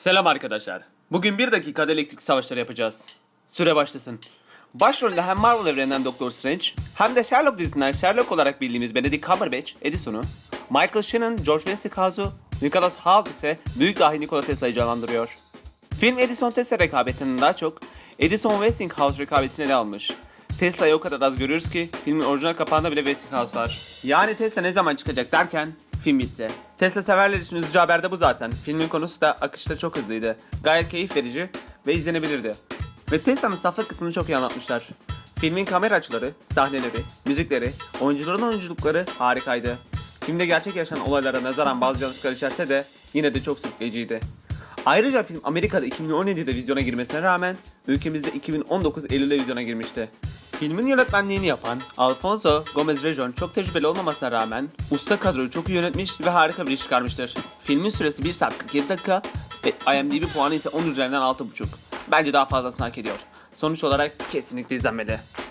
Selam arkadaşlar. Bugün bir dakikada elektrik savaşları yapacağız. Süre başlasın. Başrolde hem Marvel evreninden Doctor Strange hem de Sherlock dizisinden Sherlock olarak bildiğimiz Benedict Cumberbatch, Edison'u, Michael Shannon, George Westinghouse'u, Nicholas Hoult ise büyük dahi Nikola Tesla'yı canlandırıyor. Film Edison Tesla rekabetinden daha çok Edison Westinghouse rekabetini ele almış. Tesla'yı o kadar az görüyoruz ki filmin orijinal kapağında bile Westinghouse var. Yani Tesla ne zaman çıkacak derken film bitti. Tesla severler için üzücü haber de bu zaten. Filmin konusu da akışta çok hızlıydı. Gayet keyif verici ve izlenebilirdi. Ve Tesla'nın saflık kısmını çok iyi anlatmışlar. Filmin kamera açıları, sahneleri, müzikleri, oyuncuların oyunculukları harikaydı. Filmde gerçek yaşanan olaylara nazaran bazı yanlışlıklar içerse de yine de çok sürükleyiciydi. Ayrıca film Amerika'da 2017'de vizyona girmesine rağmen ülkemizde 2019 Eylül'de vizyona girmişti. Filmin yönetmenliğini yapan Alfonso Gomez Rejon çok tecrübeli olmamasına rağmen usta kadroyu çok iyi yönetmiş ve harika bir iş çıkarmıştır. Filmin süresi 1 saat 47 dakika ve IMDb puanı ise 10 üzerinden 6.5. Bence daha fazlasını hak ediyor. Sonuç olarak kesinlikle izlenmeli.